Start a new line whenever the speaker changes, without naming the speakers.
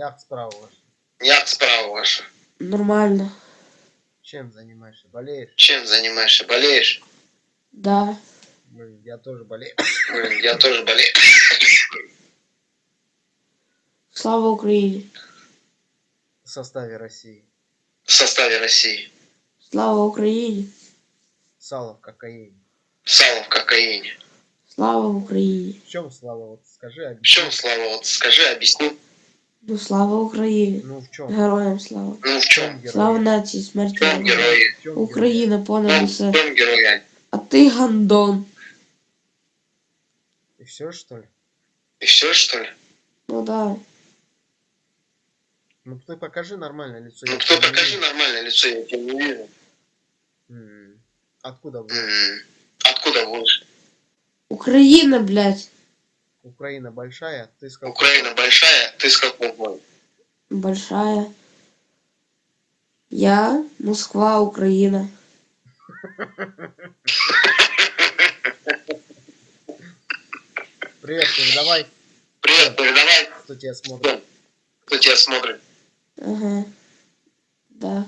Як справа ваша?
Як справа ваша?
Нормально.
Чем занимаешься? Болеешь?
Чем занимаешься? Болеешь?
Да.
Блин, я тоже болею.
Блин, я тоже болею.
Слава Україні.
В составе России.
В составе России.
Слава Україні.
Сало в кокаине.
Сало в кокаине.
Слава Україні.
В чем слава? Вот скажи,
В
объясни.
чем слава? Вот скажи, объясни.
Ну слава Україні.
Ну в чем?
Героям слава.
Ну в чем?
Слава нації,
В
смерть
чем
ворогам.
герои?
В чем
Україна
В
понад
чем,
усе.
в чем герои?
А ти гандон.
И все что ли?
И все, что ли?
Ну да.
Ну ты покажи нормальное лицо.
Ну
я
кто
тебя не
покажи
вижу.
нормальное лицо, я тебя не вижу.
М, Откуда вы?
М, Откуда будешь?
Україна, блядь.
Украина большая, ты с какой?
Украина большая, ты с города?
Большая. Я Москва, Україна.
Привет, передавай,
Привет, передавай,
кто тебя смотрит.
кто тебя смотрит.
Ага. Да.